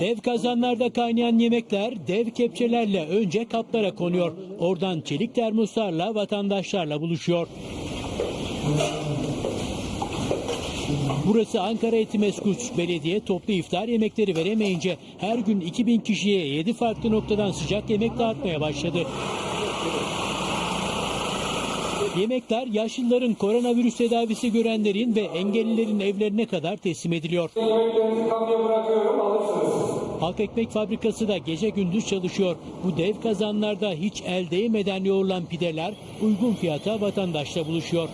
Dev kazanlarda kaynayan yemekler dev kepçelerle önce kaplara konuyor. Oradan çelik termoslarla vatandaşlarla buluşuyor. Burası Ankara Etimesgut. Belediye toplu iftar yemekleri veremeyince her gün 2000 kişiye 7 farklı noktadan sıcak yemek dağıtmaya başladı. Yemekler yaşlıların koronavirüs tedavisi görenlerin ve engellilerin evlerine kadar teslim ediliyor. Halk Ekmek Fabrikası da gece gündüz çalışıyor. Bu dev kazanlarda hiç el değmeden yoğrulan pideler uygun fiyata vatandaşla buluşuyor.